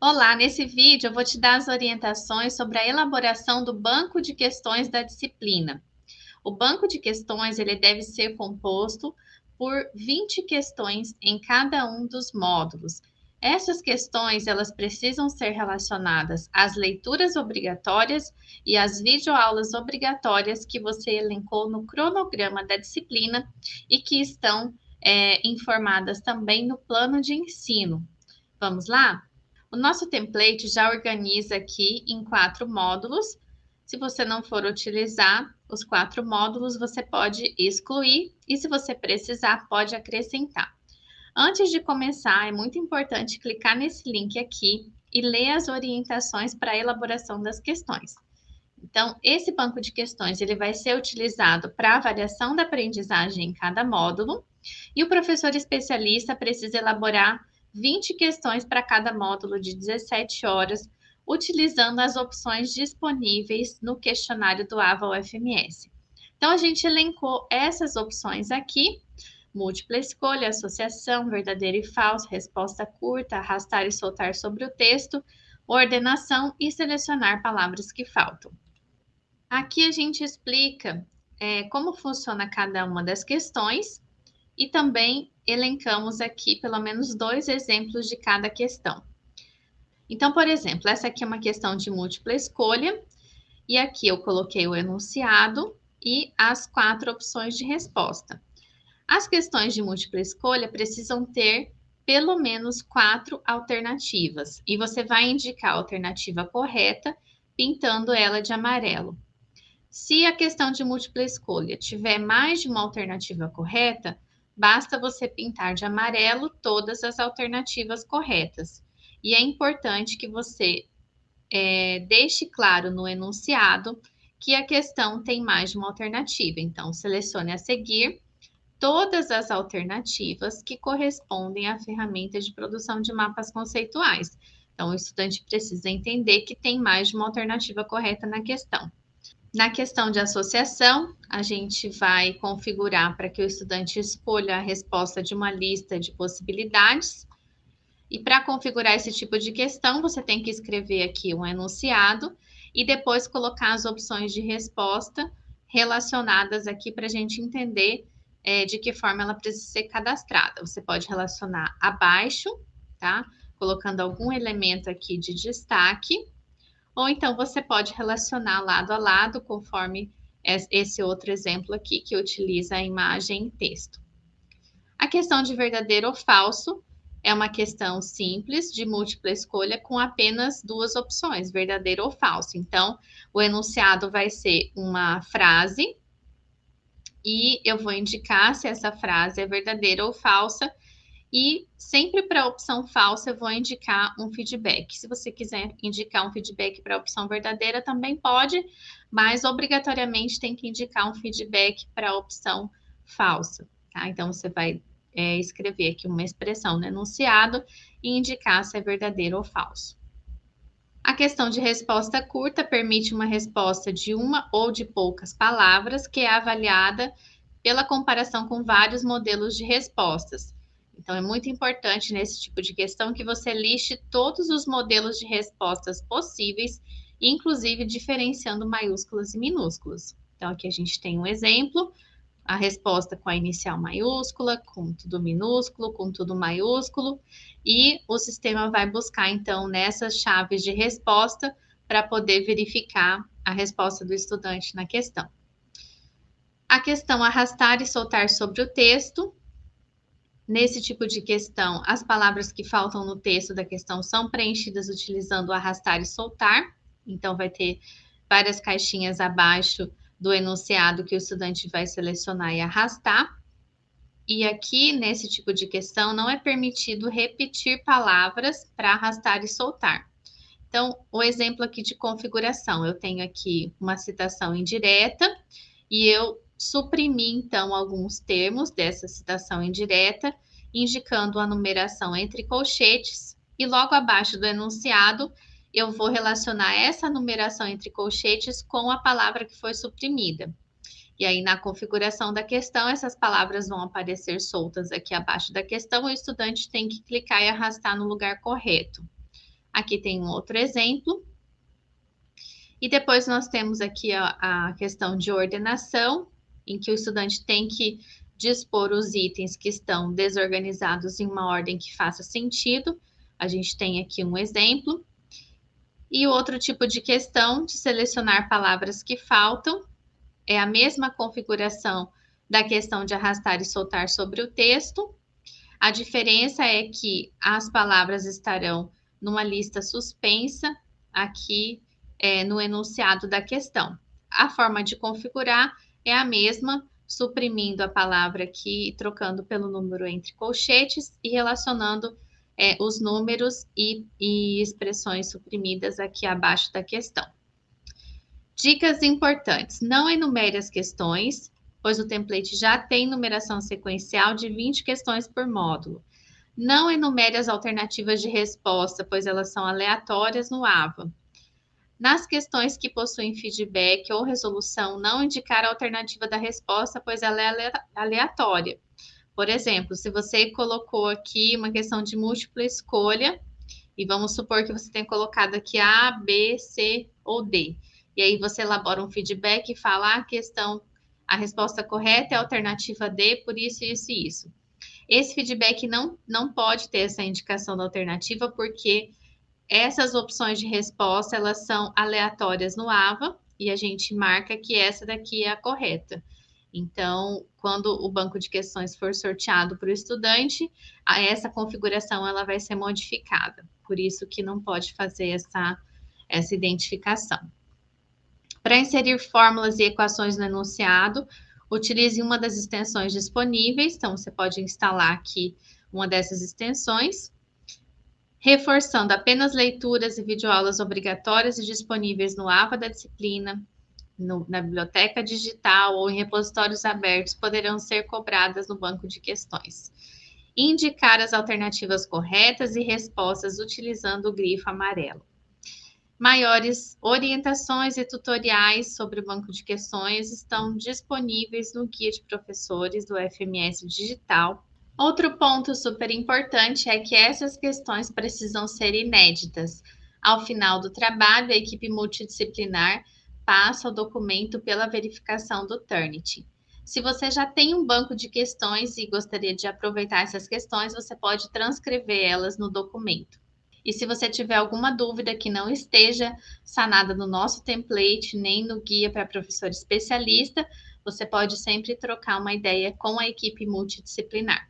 Olá, nesse vídeo eu vou te dar as orientações sobre a elaboração do banco de questões da disciplina. O banco de questões ele deve ser composto por 20 questões em cada um dos módulos. Essas questões elas precisam ser relacionadas às leituras obrigatórias e às videoaulas obrigatórias que você elencou no cronograma da disciplina e que estão é, informadas também no plano de ensino. Vamos lá? O nosso template já organiza aqui em quatro módulos. Se você não for utilizar os quatro módulos, você pode excluir e, se você precisar, pode acrescentar. Antes de começar, é muito importante clicar nesse link aqui e ler as orientações para a elaboração das questões. Então, esse banco de questões ele vai ser utilizado para avaliação da aprendizagem em cada módulo, e o professor especialista precisa elaborar 20 questões para cada módulo de 17 horas, utilizando as opções disponíveis no questionário do AVA UFMS. Então, a gente elencou essas opções aqui, múltipla escolha, associação, verdadeiro e falso, resposta curta, arrastar e soltar sobre o texto, ordenação e selecionar palavras que faltam. Aqui a gente explica é, como funciona cada uma das questões e também elencamos aqui pelo menos dois exemplos de cada questão. Então, por exemplo, essa aqui é uma questão de múltipla escolha, e aqui eu coloquei o enunciado e as quatro opções de resposta. As questões de múltipla escolha precisam ter pelo menos quatro alternativas, e você vai indicar a alternativa correta pintando ela de amarelo. Se a questão de múltipla escolha tiver mais de uma alternativa correta, basta você pintar de amarelo todas as alternativas corretas. E é importante que você é, deixe claro no enunciado que a questão tem mais de uma alternativa. Então, selecione a seguir todas as alternativas que correspondem à ferramenta de produção de mapas conceituais. Então, o estudante precisa entender que tem mais de uma alternativa correta na questão. Na questão de associação, a gente vai configurar para que o estudante escolha a resposta de uma lista de possibilidades. E para configurar esse tipo de questão, você tem que escrever aqui um enunciado e depois colocar as opções de resposta relacionadas aqui para a gente entender é, de que forma ela precisa ser cadastrada. Você pode relacionar abaixo, tá? Colocando algum elemento aqui de destaque ou então você pode relacionar lado a lado, conforme esse outro exemplo aqui, que utiliza a imagem e texto. A questão de verdadeiro ou falso é uma questão simples, de múltipla escolha, com apenas duas opções, verdadeiro ou falso. Então, o enunciado vai ser uma frase, e eu vou indicar se essa frase é verdadeira ou falsa, e sempre para a opção falsa, eu vou indicar um feedback. Se você quiser indicar um feedback para a opção verdadeira, também pode, mas obrigatoriamente tem que indicar um feedback para a opção falsa. Tá? Então, você vai é, escrever aqui uma expressão no enunciado e indicar se é verdadeiro ou falso. A questão de resposta curta permite uma resposta de uma ou de poucas palavras, que é avaliada pela comparação com vários modelos de respostas. Então, é muito importante nesse tipo de questão que você liste todos os modelos de respostas possíveis, inclusive diferenciando maiúsculas e minúsculas. Então, aqui a gente tem um exemplo, a resposta com a inicial maiúscula, com tudo minúsculo, com tudo maiúsculo, e o sistema vai buscar, então, nessas chaves de resposta para poder verificar a resposta do estudante na questão. A questão arrastar e soltar sobre o texto Nesse tipo de questão, as palavras que faltam no texto da questão são preenchidas utilizando arrastar e soltar. Então, vai ter várias caixinhas abaixo do enunciado que o estudante vai selecionar e arrastar. E aqui, nesse tipo de questão, não é permitido repetir palavras para arrastar e soltar. Então, o exemplo aqui de configuração, eu tenho aqui uma citação indireta e eu suprimi, então, alguns termos dessa citação indireta, indicando a numeração entre colchetes, e logo abaixo do enunciado, eu vou relacionar essa numeração entre colchetes com a palavra que foi suprimida. E aí, na configuração da questão, essas palavras vão aparecer soltas aqui abaixo da questão, o estudante tem que clicar e arrastar no lugar correto. Aqui tem um outro exemplo. E depois nós temos aqui a, a questão de ordenação, em que o estudante tem que dispor os itens que estão desorganizados em uma ordem que faça sentido. A gente tem aqui um exemplo. E outro tipo de questão de selecionar palavras que faltam é a mesma configuração da questão de arrastar e soltar sobre o texto. A diferença é que as palavras estarão numa lista suspensa aqui é, no enunciado da questão. A forma de configurar é a mesma, suprimindo a palavra aqui, trocando pelo número entre colchetes e relacionando é, os números e, e expressões suprimidas aqui abaixo da questão. Dicas importantes: não enumere as questões, pois o template já tem numeração sequencial de 20 questões por módulo. Não enumere as alternativas de resposta, pois elas são aleatórias no AVA. Nas questões que possuem feedback ou resolução, não indicar a alternativa da resposta, pois ela é aleatória. Por exemplo, se você colocou aqui uma questão de múltipla escolha, e vamos supor que você tenha colocado aqui A, B, C ou D. E aí você elabora um feedback e fala ah, a questão, a resposta correta é a alternativa D, por isso, isso e isso. Esse feedback não, não pode ter essa indicação da alternativa, porque essas opções de resposta, elas são aleatórias no AVA, e a gente marca que essa daqui é a correta. Então, quando o banco de questões for sorteado para o estudante, essa configuração ela vai ser modificada. Por isso que não pode fazer essa, essa identificação. Para inserir fórmulas e equações no enunciado, utilize uma das extensões disponíveis. Então, você pode instalar aqui uma dessas extensões, reforçando apenas leituras e videoaulas obrigatórias e disponíveis no AVA da disciplina, no, na biblioteca digital ou em repositórios abertos poderão ser cobradas no banco de questões. Indicar as alternativas corretas e respostas utilizando o grifo amarelo. Maiores orientações e tutoriais sobre o banco de questões estão disponíveis no guia de professores do FMS Digital. Outro ponto super importante é que essas questões precisam ser inéditas. Ao final do trabalho, a equipe multidisciplinar passa o documento pela verificação do Turnitin. Se você já tem um banco de questões e gostaria de aproveitar essas questões, você pode transcrever elas no documento. E se você tiver alguma dúvida que não esteja sanada no nosso template, nem no guia para professor especialista, você pode sempre trocar uma ideia com a equipe multidisciplinar.